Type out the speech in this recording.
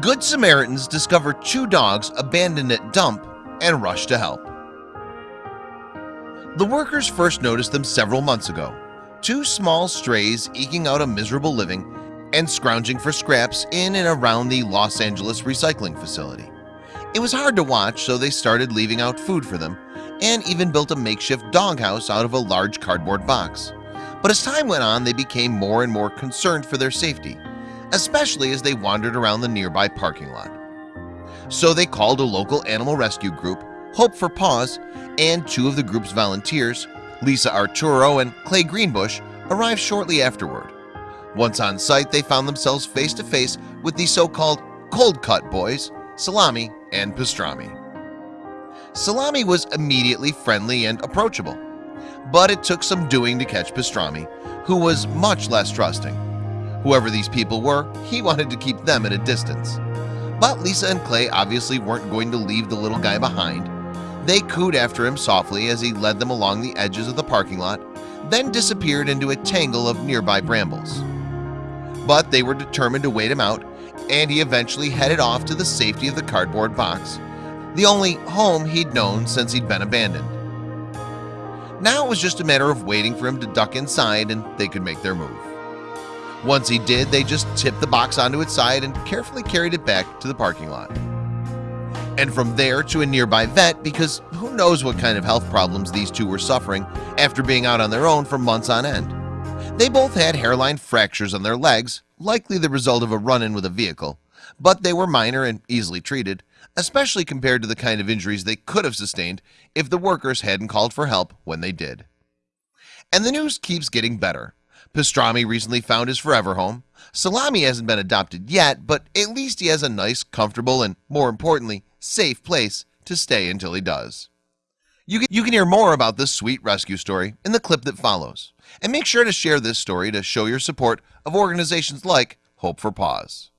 Good Samaritans discover two dogs abandoned at dump and rush to help. The workers first noticed them several months ago. Two small strays eking out a miserable living and scrounging for scraps in and around the Los Angeles recycling facility. It was hard to watch so they started leaving out food for them and even built a makeshift doghouse out of a large cardboard box. But as time went on they became more and more concerned for their safety Especially as they wandered around the nearby parking lot. So they called a local animal rescue group Hope for Paws and two of the group's volunteers Lisa Arturo and Clay Greenbush arrived shortly afterward. Once on site they found themselves face to face with the so-called cold cut boys Salami and Pastrami. Salami was immediately friendly and approachable But it took some doing to catch Pastrami who was much less trusting Whoever these people were he wanted to keep them at a distance. But Lisa and Clay obviously weren't going to leave the little guy behind. They cooed after him softly as he led them along the edges of the parking lot Then disappeared into a tangle of nearby brambles. But they were determined to wait him out and he eventually headed off to the safety of the cardboard box The only home he'd known since he'd been abandoned. Now it was just a matter of waiting for him to duck inside and they could make their move Once he did they just tipped the box onto its side and carefully carried it back to the parking lot. And from there to a nearby vet because who knows what kind of health problems these two were suffering after being out on their own for months on end. They both had hairline fractures on their legs likely the result of a run-in with a vehicle but they were minor and easily treated especially compared to the kind of injuries they could have sustained if the workers hadn't called for help when they did. And the news keeps getting better Pastrami recently found his forever home. Salami hasn't been adopted yet But at least he has a nice comfortable and more importantly safe place to stay until he does. You can, you can hear more about this sweet rescue story in the clip that follows. And make sure to share this story to show your support of organizations like Hope for Paws